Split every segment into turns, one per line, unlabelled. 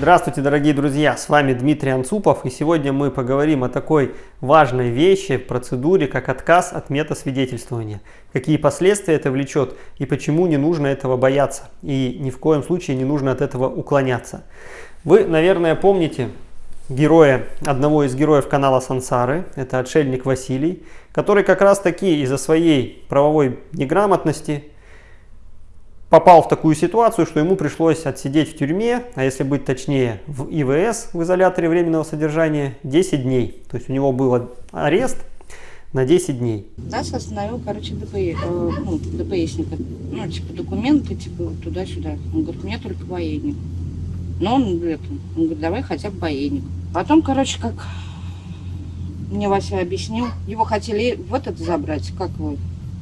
Здравствуйте, дорогие друзья! С вами Дмитрий Анцупов, и сегодня мы поговорим о такой важной вещи, процедуре, как отказ от метасвидетельствования. Какие последствия это влечет и почему не нужно этого бояться, и ни в коем случае не нужно от этого уклоняться. Вы, наверное, помните героя, одного из героев канала Сансары, это отшельник Василий, который как раз таки из-за своей правовой неграмотности попал в такую ситуацию, что ему пришлось отсидеть в тюрьме, а если быть точнее, в ИВС, в изоляторе временного содержания, 10 дней. То есть у него был арест на 10 дней.
Нас остановил, короче, ДП, э, ну, ДПСника. Ну, типа, документы, типа, туда-сюда. Он говорит, у меня только военник. Но он, это, он говорит, давай хотя бы военник. Потом, короче, как мне Вася объяснил, его хотели в этот забрать, как его,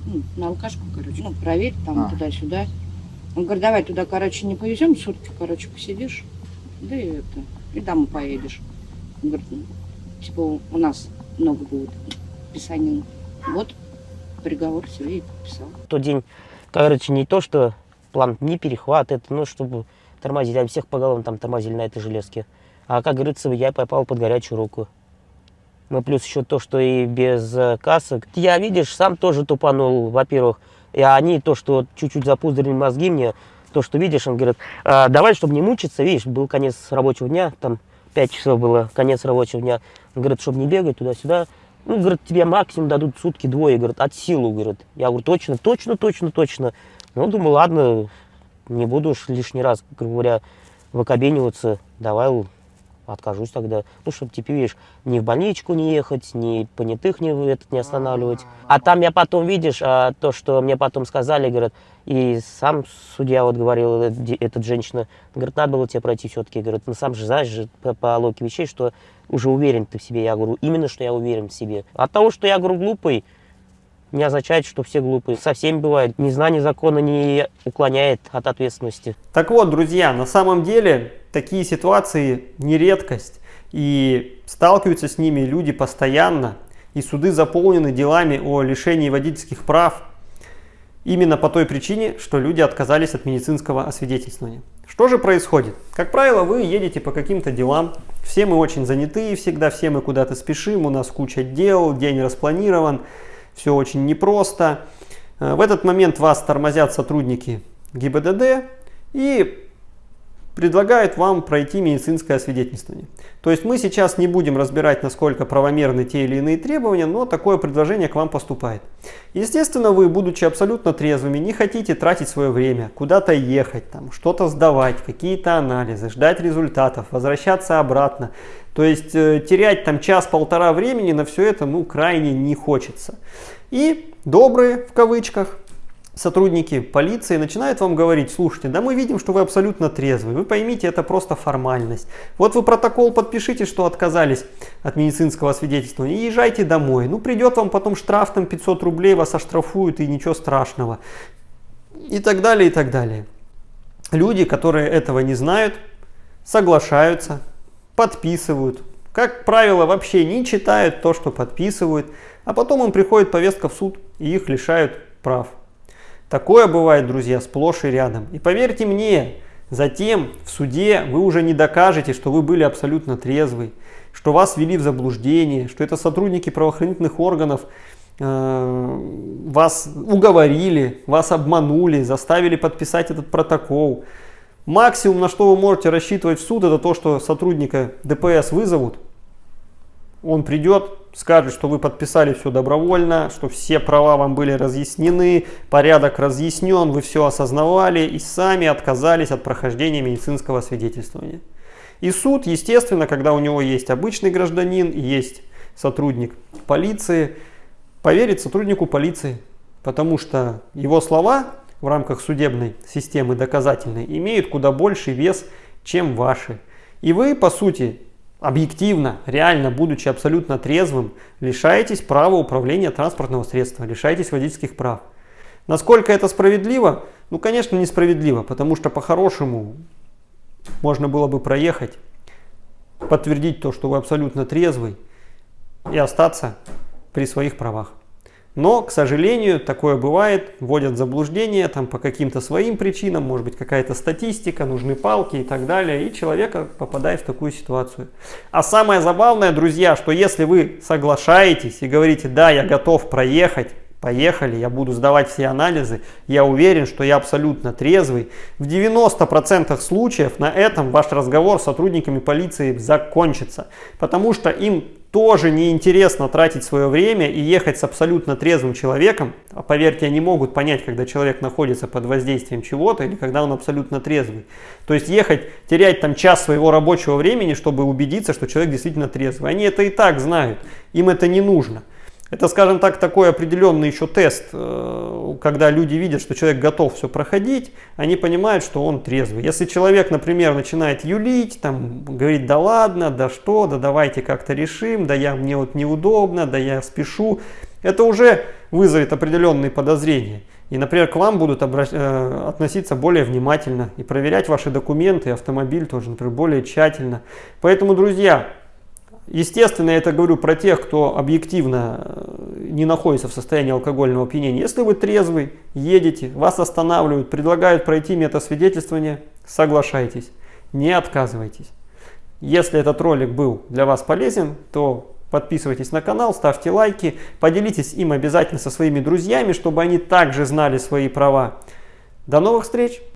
ну, на алкашку, короче, ну, проверить там
А.
туда-сюда. Он говорит, давай туда, короче, не повезем, сутки, короче, посидишь, да и это, и домой поедешь. Он говорит, ну, типа, у нас много будет писанин. Вот, приговор себе и подписал.
Тот день, короче, не то, что план не перехват, это, ну, чтобы тормозить, а всех по головам там тормозили на этой железке. А, как говорится, я попал под горячую руку. Ну, плюс еще то, что и без э, касок. Я, видишь, сам тоже тупанул, во-первых. И они, то, что чуть-чуть запуздрили мозги мне, то, что видишь, он говорит, «А, давай, чтобы не мучиться, видишь, был конец рабочего дня, там 5 часов было, конец рабочего дня. Он говорит, чтобы не бегать туда-сюда, ну, говорит, тебе максимум дадут сутки двое, говорит, от силу, говорит. Я говорю, точно, точно, точно, точно. Ну, думаю, ладно, не буду уж лишний раз, грубо говоря, выкобениваться, давай откажусь тогда. Ну, чтобы, типа, видишь, ни в больничку не ехать, ни понятых не, этот, не останавливать. А там я потом, видишь, а, то, что мне потом сказали, говорят, и сам судья вот говорил, э, эта женщина, говорит, надо было тебе пройти все-таки, говорит, ну, сам же знаешь же по, по логике вещей, что уже уверен ты в себе. Я говорю, именно, что я уверен в себе. От того, что я, говорю, глупый, не означает, что все глупые. Со всеми бывает. Незнание закона не уклоняет от ответственности.
Так вот, друзья, на самом деле такие ситуации не редкость. И сталкиваются с ними люди постоянно. И суды заполнены делами о лишении водительских прав. Именно по той причине, что люди отказались от медицинского освидетельствования. Что же происходит? Как правило, вы едете по каким-то делам. Все мы очень заняты всегда, все мы куда-то спешим, у нас куча дел, день распланирован, все очень непросто. Э, В этот момент вас тормозят сотрудники ГИБДД и предлагают вам пройти медицинское освидетельствование. То есть мы сейчас не будем разбирать, насколько правомерны те или иные требования, но такое предложение к вам поступает. Естественно, вы, будучи абсолютно трезвыми, не хотите тратить свое время, куда-то ехать, там, что-то сдавать, какие-то анализы, ждать результатов, возвращаться обратно. То есть э, терять там час-полтора времени на все это ну крайне не хочется. И добрые, в кавычках, сотрудники полиции начинают вам говорить, слушайте, да мы видим, что вы абсолютно трезвый, вы поймите, это просто формальность. Вот вы протокол подпишите, что отказались от медицинского освидетельствования и езжайте домой. Ну придет вам потом штраф там 500 рублей, вас оштрафуют и ничего страшного. И так далее, и так далее. Люди, которые этого не знают, соглашаются, подписывают. Как правило, вообще не читают то, что подписывают, а потом им приходит повестка в суд и их лишают прав. Такое бывает, друзья, сплошь и рядом. И поверьте мне, затем в суде вы уже не докажете, что вы были абсолютно трезвы, что вас ввели в заблуждение, что это сотрудники правоохранительных органов э, вас уговорили, вас обманули, заставили подписать этот протокол. Максимум, на что вы можете рассчитывать в суд, это то, что сотрудника ДПС вызовут, он придет, скажет, что вы подписали все добровольно, что все права вам были разъяснены, порядок разъяснен, вы все осознавали и сами отказались от прохождения медицинского свидетельствования. И суд, естественно, когда у него есть обычный гражданин и есть сотрудник полиции, поверит сотруднику полиции, потому что его слова в рамках судебной системы доказательной имеют куда больший вес, чем ваши. И вы, по сути, объективно, реально, будучи абсолютно трезвым, лишаетесь права управления транспортного средства, лишаетесь водительских прав. Насколько это справедливо? Ну, конечно, несправедливо, потому что по-хорошему можно было бы проехать, подтвердить то, что вы абсолютно трезвый и остаться при своих правах. Но, к сожалению, такое бывает, вводят в заблуждение там, по каким-то своим причинам, может быть какая-то статистика, нужны палки и так далее, и человека попадает в такую ситуацию. А самое забавное, друзья, что если вы соглашаетесь и говорите, да, я готов проехать, Поехали, я буду сдавать все анализы, я уверен, что я абсолютно трезвый. В 90% случаев на этом ваш разговор с сотрудниками полиции закончится, потому что им тоже неинтересно тратить свое время и ехать с абсолютно трезвым человеком. А поверьте, они могут понять, когда человек находится под воздействием чего-то или когда он абсолютно трезвый. То есть ехать, терять там час своего рабочего времени, чтобы убедиться, что человек действительно трезвый. Они это и так знают, им это не нужно. Это, скажем так, такой определенный еще тест, э, когда люди видят, что человек готов все проходить, они понимают, что он трезвый. Если человек, например, начинает юлить, там, говорить, да ладно, да что, да давайте как-то решим, да я, мне вот неудобно, да я спешу, это уже вызовет определенные подозрения. И, например, к вам будут. Э, относиться более внимательно и проверять ваши документы, автомобиль тоже, например, более тщательно. Поэтому, друзья, Естественно, я это говорю про тех, кто объективно э, не находится в состоянии алкогольного опьянения. Если вы трезвый, едете, вас останавливают, предлагают пройти метасвидетельствование, соглашайтесь, не отказывайтесь. Если этот ролик был для вас полезен, то подписывайтесь на канал, ставьте лайки, поделитесь им обязательно со своими друзьями, чтобы они также знали свои права. До новых встреч!